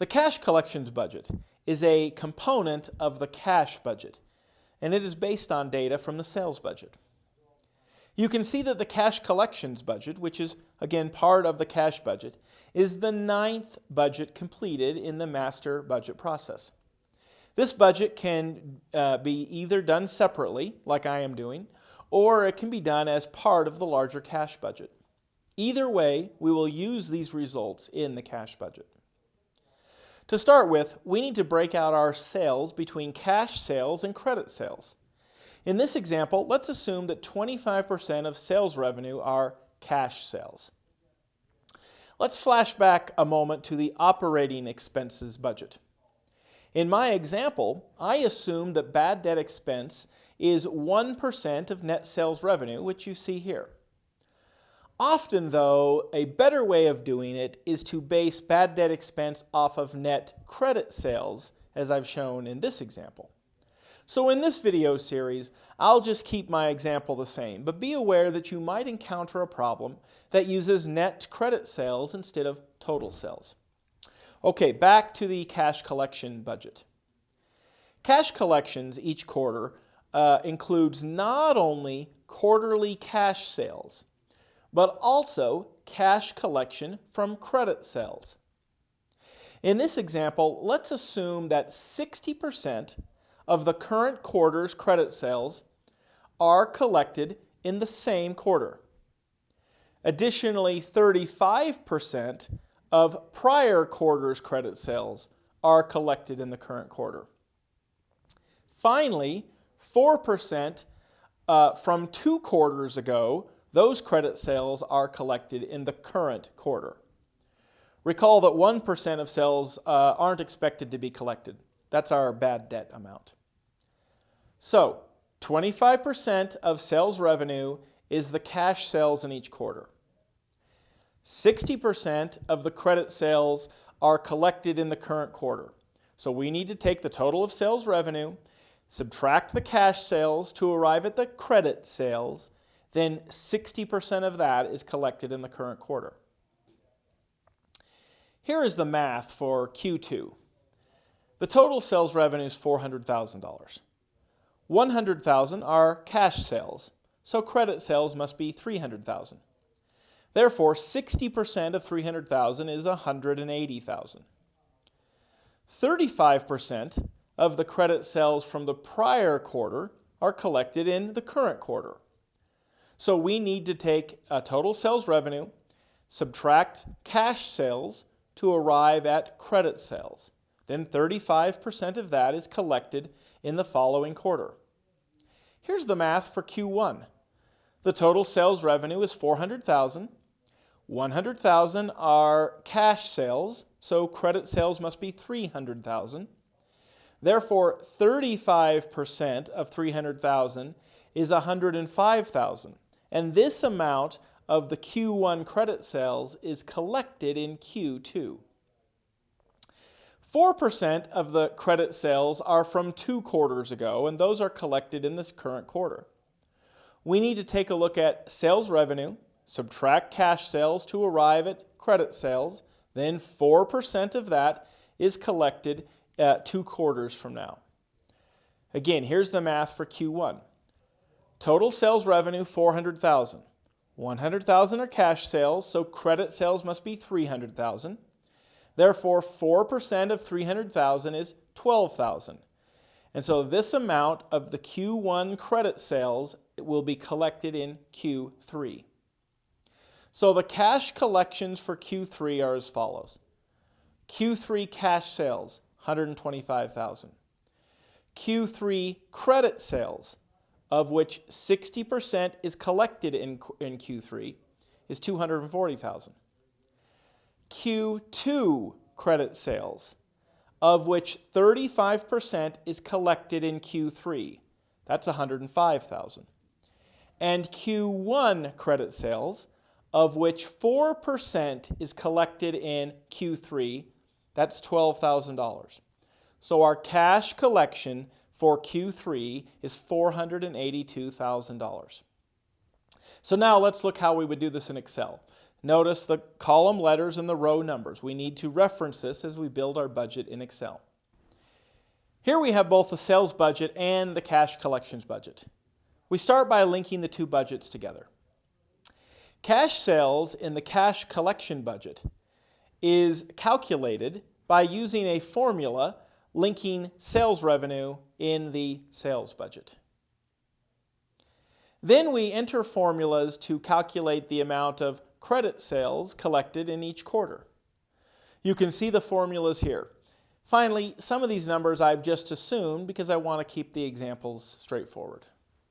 The cash collections budget is a component of the cash budget, and it is based on data from the sales budget. You can see that the cash collections budget, which is again part of the cash budget, is the ninth budget completed in the master budget process. This budget can uh, be either done separately, like I am doing, or it can be done as part of the larger cash budget. Either way, we will use these results in the cash budget. To start with, we need to break out our sales between cash sales and credit sales. In this example, let's assume that 25% of sales revenue are cash sales. Let's flash back a moment to the operating expenses budget. In my example, I assume that bad debt expense is 1% of net sales revenue, which you see here. Often, though, a better way of doing it is to base bad debt expense off of net credit sales, as I've shown in this example. So in this video series, I'll just keep my example the same, but be aware that you might encounter a problem that uses net credit sales instead of total sales. Okay, back to the cash collection budget. Cash collections each quarter uh, includes not only quarterly cash sales, but also cash collection from credit sales. In this example, let's assume that 60% of the current quarter's credit sales are collected in the same quarter. Additionally, 35% of prior quarter's credit sales are collected in the current quarter. Finally, 4% uh, from two quarters ago, those credit sales are collected in the current quarter. Recall that 1% of sales uh, aren't expected to be collected. That's our bad debt amount. So, 25% of sales revenue is the cash sales in each quarter. 60% of the credit sales are collected in the current quarter. So we need to take the total of sales revenue, subtract the cash sales to arrive at the credit sales, then 60% of that is collected in the current quarter. Here is the math for Q2. The total sales revenue is $400,000. 100,000 are cash sales, so credit sales must be 300,000. Therefore, 60% of 300,000 is 180,000. 35% of the credit sales from the prior quarter are collected in the current quarter. So we need to take a total sales revenue, subtract cash sales to arrive at credit sales. Then 35% of that is collected in the following quarter. Here's the math for Q1. The total sales revenue is 400,000. 100,000 are cash sales, so credit sales must be 300,000. Therefore, 35% of 300,000 is 105,000. And this amount of the Q1 credit sales is collected in Q2. 4% of the credit sales are from two quarters ago, and those are collected in this current quarter. We need to take a look at sales revenue, subtract cash sales to arrive at credit sales, then 4% of that is collected at two quarters from now. Again, here's the math for Q1. Total sales revenue 400,000. 100,000 are cash sales, so credit sales must be 300,000. Therefore, 4% of 300,000 is 12,000. And so this amount of the Q1 credit sales will be collected in Q3. So the cash collections for Q3 are as follows. Q3 cash sales, 125,000. Q3 credit sales, of which 60% is collected in, in Q3, is 240,000. Q2 credit sales, of which 35% is collected in Q3, that's 105,000. And Q1 credit sales, of which 4% is collected in Q3. That's $12,000. So our cash collection for Q3 is $482,000. So now let's look how we would do this in Excel. Notice the column letters and the row numbers. We need to reference this as we build our budget in Excel. Here we have both the sales budget and the cash collections budget. We start by linking the two budgets together. Cash sales in the cash collection budget is calculated by using a formula linking sales revenue in the sales budget. Then we enter formulas to calculate the amount of credit sales collected in each quarter. You can see the formulas here. Finally, some of these numbers I've just assumed because I want to keep the examples straightforward.